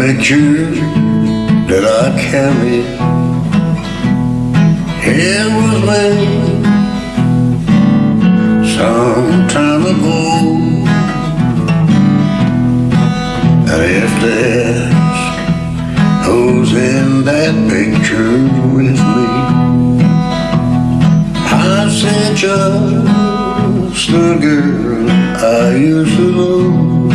Picture that I carry. It was made some time ago. And if there's who's in that picture with me I said just the girl I used to know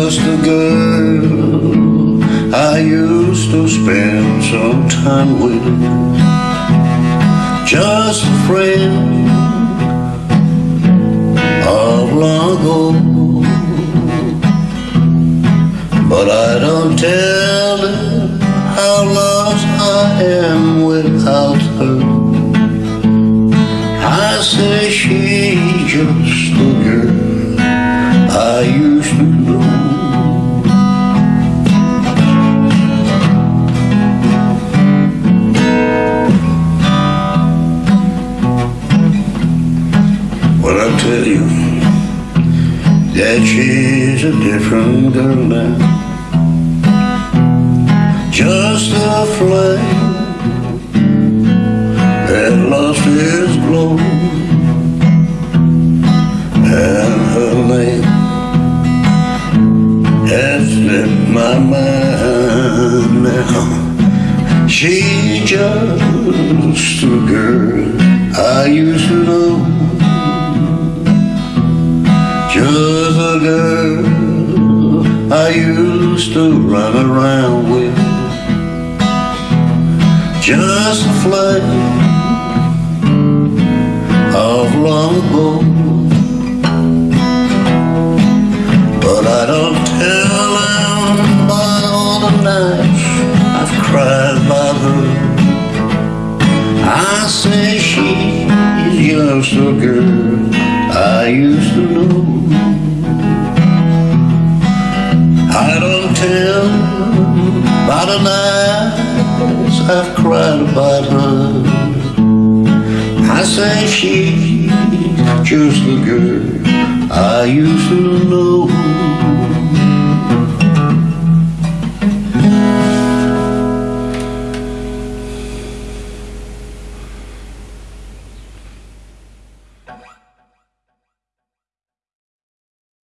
just a girl I used to spend some time with. Just a friend of long ago. But I don't tell her how lost I am without her. I say she's just a girl I used to tell you that she's a different girl now. Just a flame that lost its glow, and her name has slipped my mind now. She's just a girl I used to know. Just a girl I used to run around with Just a flame of long ago. But I don't tell them about all the nights I've cried by her I say she's just a girl I used to I don't tell about the nights I've cried about her. I say she's just the girl I used to know